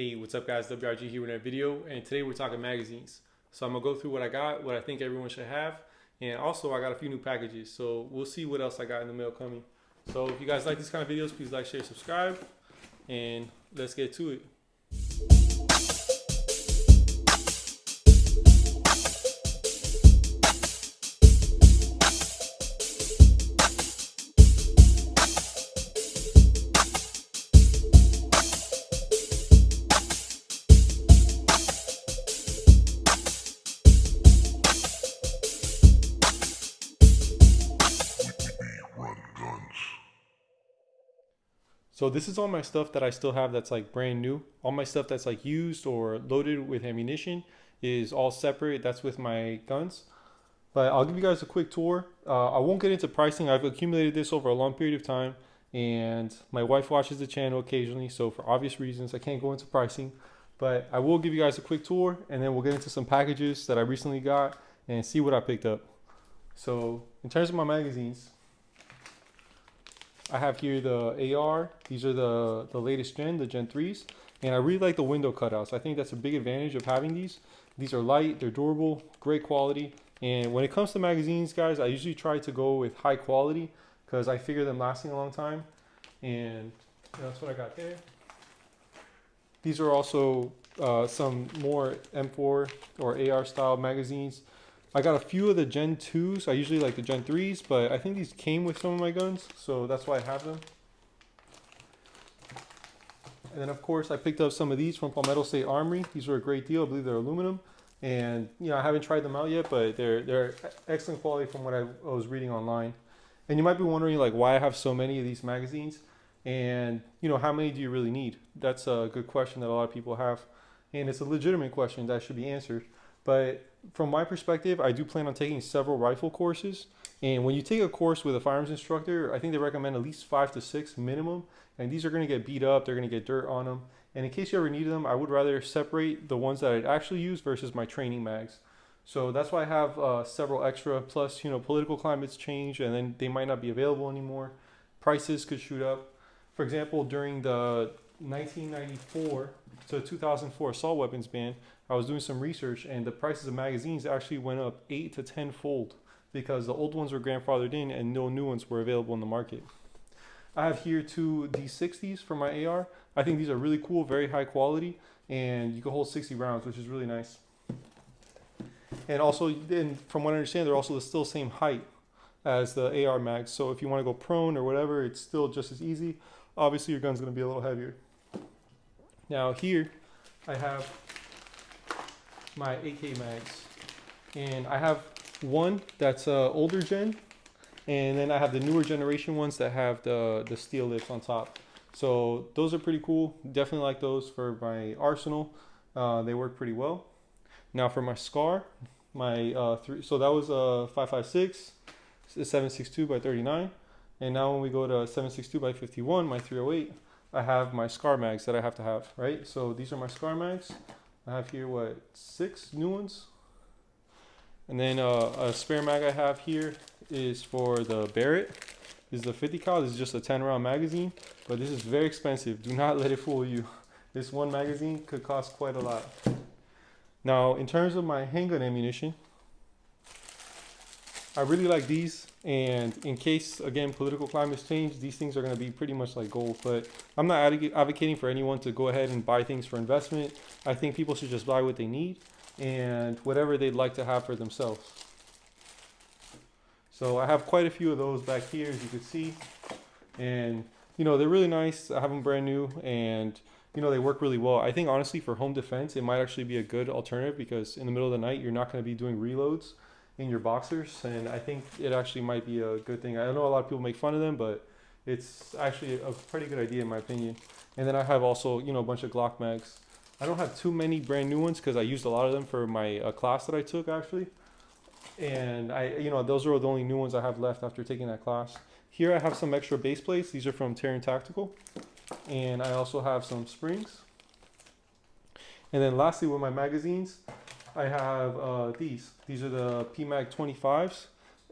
Hey, what's up guys, WRG here with a video, and today we're talking magazines. So I'm gonna go through what I got, what I think everyone should have, and also I got a few new packages, so we'll see what else I got in the mail coming. So if you guys like these kind of videos, please like, share, subscribe, and let's get to it. So this is all my stuff that I still have that's like brand new. All my stuff that's like used or loaded with ammunition is all separate. That's with my guns. But I'll give you guys a quick tour. Uh, I won't get into pricing. I've accumulated this over a long period of time and my wife watches the channel occasionally. So for obvious reasons, I can't go into pricing, but I will give you guys a quick tour and then we'll get into some packages that I recently got and see what I picked up. So in terms of my magazines, I have here the AR. These are the, the latest gen, the Gen 3s. And I really like the window cutouts. I think that's a big advantage of having these. These are light, they're durable, great quality. And when it comes to magazines, guys, I usually try to go with high quality because I figure them lasting a long time. And that's what I got there. These are also uh, some more M4 or AR style magazines. I got a few of the Gen 2s. I usually like the Gen 3s, but I think these came with some of my guns, so that's why I have them. And then of course I picked up some of these from Palmetto State Armory. These were a great deal. I believe they're aluminum. And you know, I haven't tried them out yet, but they're they're excellent quality from what I, I was reading online. And you might be wondering like why I have so many of these magazines and you know how many do you really need? That's a good question that a lot of people have. And it's a legitimate question that should be answered. But from my perspective, I do plan on taking several rifle courses. And when you take a course with a firearms instructor, I think they recommend at least five to six minimum. And these are going to get beat up, they're going to get dirt on them. And in case you ever need them, I would rather separate the ones that I'd actually use versus my training mags. So that's why I have uh, several extra. Plus, you know, political climates change and then they might not be available anymore. Prices could shoot up. For example, during the 1994 to 2004 assault weapons ban, I was doing some research and the prices of magazines actually went up 8 to 10 fold because the old ones were grandfathered in and no new ones were available in the market. I have here two D60s for my AR. I think these are really cool, very high quality, and you can hold 60 rounds, which is really nice. And also, and from what I understand, they're also the still same height as the AR mags. So if you want to go prone or whatever, it's still just as easy. Obviously, your gun's going to be a little heavier. Now here, I have my AK mags. And I have one that's uh, older gen, and then I have the newer generation ones that have the, the steel lips on top. So those are pretty cool. Definitely like those for my arsenal. Uh, they work pretty well. Now for my SCAR, my uh, three, so that was a 556, 762 by 39. And now when we go to 762 by 51, my 308, I have my SCAR mags that I have to have, right? So these are my SCAR mags. I have here, what, six new ones? And then uh, a spare mag I have here is for the Barrett. This is the 50 cal. This is just a 10 round magazine, but this is very expensive. Do not let it fool you. This one magazine could cost quite a lot. Now, in terms of my handgun ammunition, I really like these. And in case, again, political climates change, these things are going to be pretty much like gold. But I'm not advocating for anyone to go ahead and buy things for investment. I think people should just buy what they need and whatever they'd like to have for themselves. So I have quite a few of those back here, as you can see. And, you know, they're really nice. I have them brand new and, you know, they work really well. I think, honestly, for home defense, it might actually be a good alternative because in the middle of the night, you're not going to be doing reloads in your boxers, and I think it actually might be a good thing. I know a lot of people make fun of them, but it's actually a pretty good idea in my opinion. And then I have also, you know, a bunch of Glock mags. I don't have too many brand new ones because I used a lot of them for my uh, class that I took actually. And I, you know, those are the only new ones I have left after taking that class. Here I have some extra base plates. These are from Taran Tactical. And I also have some springs. And then lastly with my magazines, I have uh, these. These are the PMAG 25s,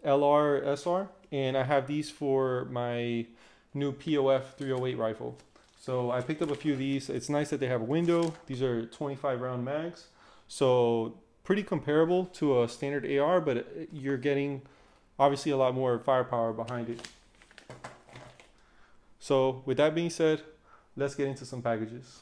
LR SR, and I have these for my new POF 308 rifle. So I picked up a few of these. It's nice that they have a window. These are 25 round mags. So pretty comparable to a standard AR, but you're getting obviously a lot more firepower behind it. So with that being said, let's get into some packages.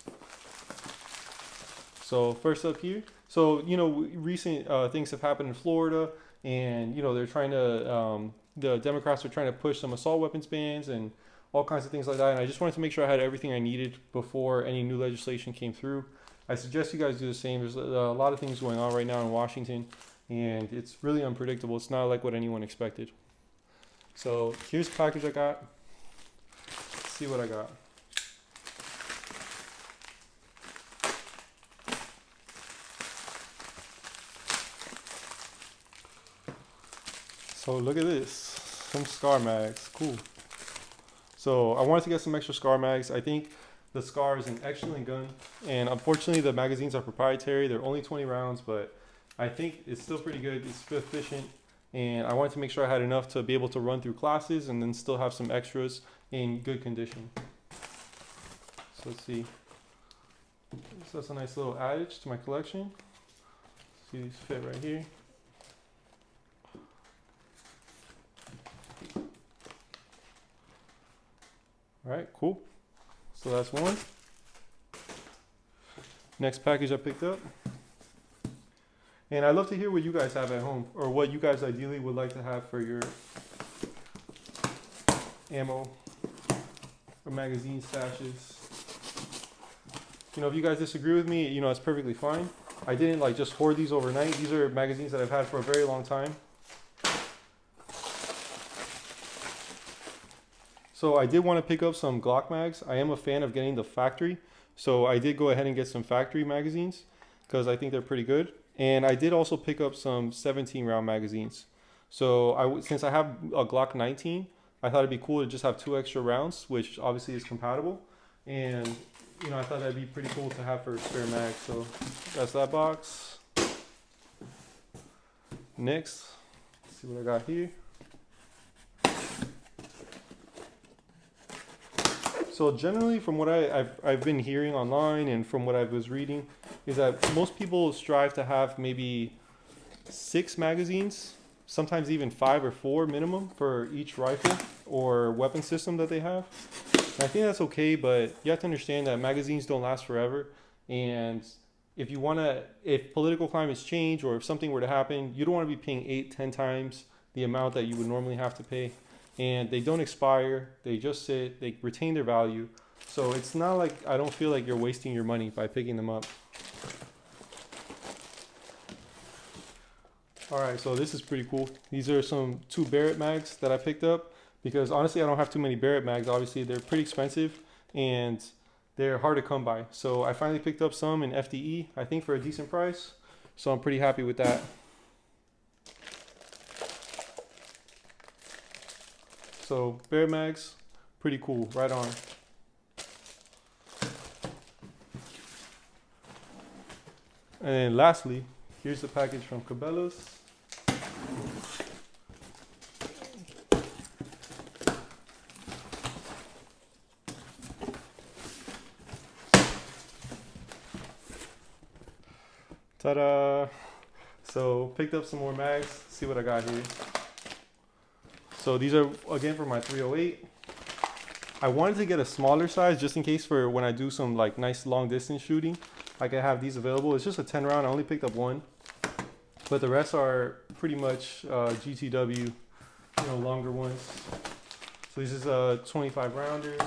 So first up here, so you know recent uh, things have happened in Florida, and you know they're trying to um, the Democrats are trying to push some assault weapons bans and all kinds of things like that. And I just wanted to make sure I had everything I needed before any new legislation came through. I suggest you guys do the same. There's a lot of things going on right now in Washington, and it's really unpredictable. It's not like what anyone expected. So here's the package I got. Let's see what I got. So look at this, some scar mags, cool. So I wanted to get some extra scar mags. I think the scar is an excellent gun, and unfortunately the magazines are proprietary. They're only 20 rounds, but I think it's still pretty good. It's efficient, and I wanted to make sure I had enough to be able to run through classes and then still have some extras in good condition. So let's see. So that's a nice little adage to my collection. See these fit right here. All right, cool. So that's one. Next package I picked up. And I'd love to hear what you guys have at home or what you guys ideally would like to have for your ammo or magazine stashes. You know, if you guys disagree with me, you know, it's perfectly fine. I didn't like just hoard these overnight. These are magazines that I've had for a very long time. So I did want to pick up some Glock mags. I am a fan of getting the factory. So I did go ahead and get some factory magazines because I think they're pretty good. And I did also pick up some 17 round magazines. So I, since I have a Glock 19, I thought it'd be cool to just have two extra rounds, which obviously is compatible. And you know, I thought that'd be pretty cool to have for spare mag. So that's that box. Next, see what I got here. So generally, from what I, have I've been hearing online and from what I was reading, is that most people strive to have maybe six magazines, sometimes even five or four minimum for each rifle or weapon system that they have. And I think that's okay, but you have to understand that magazines don't last forever. And if you want to, if political climates change or if something were to happen, you don't want to be paying eight, ten times the amount that you would normally have to pay and they don't expire. They just sit. They retain their value. So it's not like I don't feel like you're wasting your money by picking them up. All right, so this is pretty cool. These are some two Barrett mags that I picked up because honestly, I don't have too many Barrett mags. Obviously, they're pretty expensive and they're hard to come by. So I finally picked up some in FDE, I think for a decent price. So I'm pretty happy with that. So Bear Mags, pretty cool, right on. And lastly, here's the package from Cabela's. Ta-da! So picked up some more mags, see what I got here. So these are, again, for my 308. I wanted to get a smaller size just in case for when I do some like nice long distance shooting. I can have these available. It's just a 10 round. I only picked up one. But the rest are pretty much uh, GTW, you know, longer ones. So this is a 25 rounders.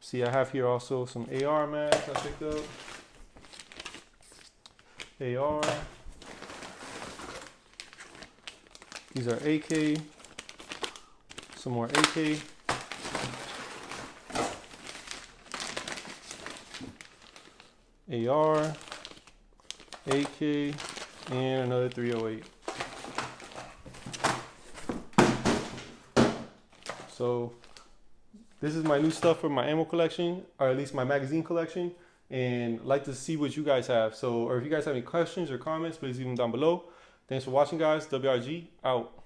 See, I have here also some AR mags I picked up. AR. These are AK some more AK. AR, AK, and another 308. So this is my new stuff for my ammo collection, or at least my magazine collection, and like to see what you guys have. So, or if you guys have any questions or comments, please leave them down below. Thanks for watching, guys. WRG out.